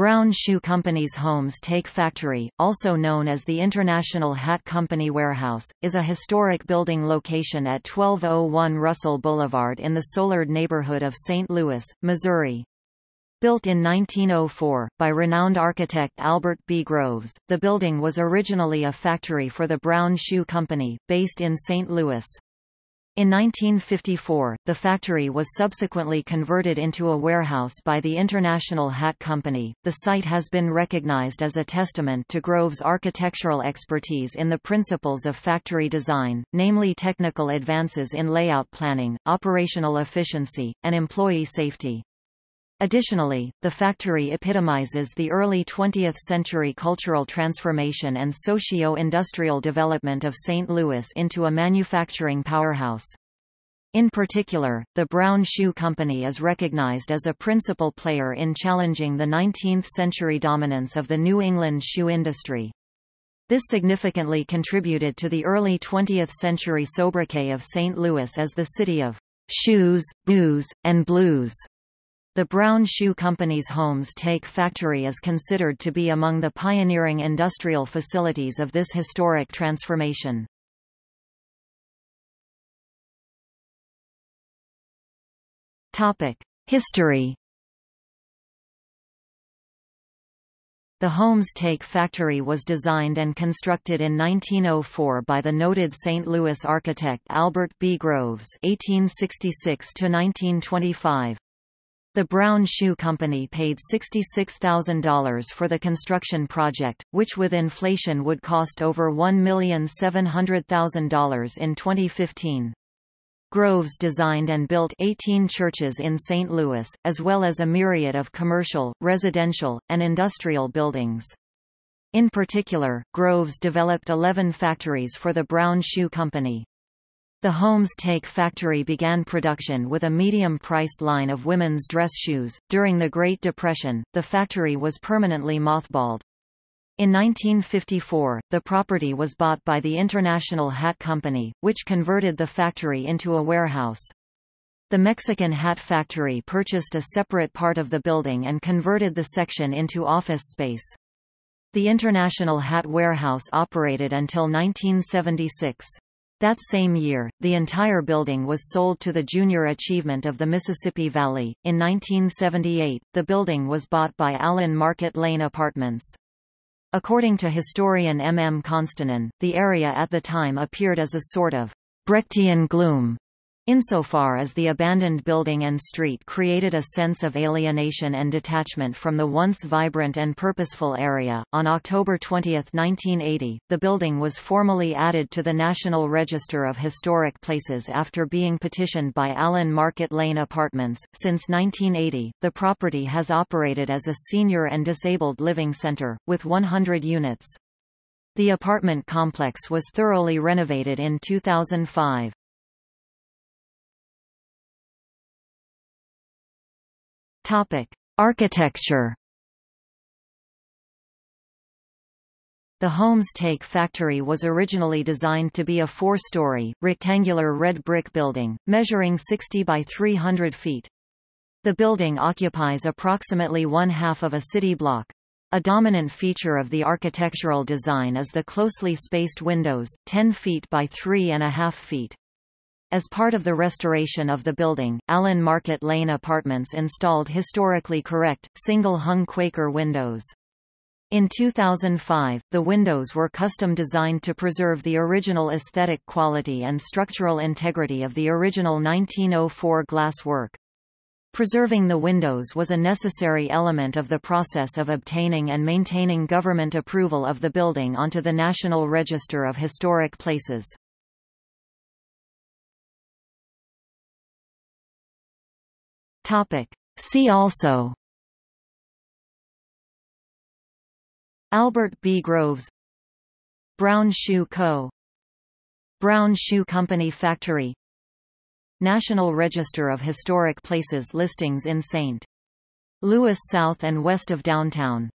Brown Shoe Company's Homes-Take Factory, also known as the International Hat Company Warehouse, is a historic building location at 1201 Russell Boulevard in the Soulard neighborhood of St. Louis, Missouri. Built in 1904, by renowned architect Albert B. Groves, the building was originally a factory for the Brown Shoe Company, based in St. Louis. In 1954, the factory was subsequently converted into a warehouse by the International Hat Company. The site has been recognized as a testament to Grove's architectural expertise in the principles of factory design, namely technical advances in layout planning, operational efficiency, and employee safety. Additionally, the factory epitomizes the early 20th-century cultural transformation and socio-industrial development of St. Louis into a manufacturing powerhouse. In particular, the Brown Shoe Company is recognized as a principal player in challenging the 19th-century dominance of the New England shoe industry. This significantly contributed to the early 20th-century sobriquet of St. Louis as the city of shoes, booze, and blues. The Brown Shoe Company's Homes-Take factory is considered to be among the pioneering industrial facilities of this historic transformation. History The Homes-Take factory was designed and constructed in 1904 by the noted St. Louis architect Albert B. Groves (1866–1925). The Brown Shoe Company paid $66,000 for the construction project, which with inflation would cost over $1,700,000 in 2015. Groves designed and built 18 churches in St. Louis, as well as a myriad of commercial, residential, and industrial buildings. In particular, Groves developed 11 factories for the Brown Shoe Company. The Homes-Take factory began production with a medium-priced line of women's dress shoes. During the Great Depression, the factory was permanently mothballed. In 1954, the property was bought by the International Hat Company, which converted the factory into a warehouse. The Mexican Hat Factory purchased a separate part of the building and converted the section into office space. The International Hat Warehouse operated until 1976. That same year, the entire building was sold to the Junior Achievement of the Mississippi Valley. In 1978, the building was bought by Allen Market Lane Apartments. According to historian M. M. Constantin, the area at the time appeared as a sort of Brechtian gloom Insofar as the abandoned building and street created a sense of alienation and detachment from the once vibrant and purposeful area, on October 20, 1980, the building was formally added to the National Register of Historic Places after being petitioned by Allen Market Lane Apartments. Since 1980, the property has operated as a senior and disabled living center, with 100 units. The apartment complex was thoroughly renovated in 2005. Architecture. The Homes-Take factory was originally designed to be a four-story, rectangular red brick building, measuring 60 by 300 feet. The building occupies approximately one half of a city block. A dominant feature of the architectural design is the closely spaced windows, 10 feet by 3.5 feet. As part of the restoration of the building, Allen Market Lane Apartments installed historically correct, single-hung Quaker windows. In 2005, the windows were custom designed to preserve the original aesthetic quality and structural integrity of the original 1904 glass work. Preserving the windows was a necessary element of the process of obtaining and maintaining government approval of the building onto the National Register of Historic Places. Topic. See also Albert B. Groves Brown Shoe Co. Brown Shoe Company Factory National Register of Historic Places listings in St. Louis south and west of downtown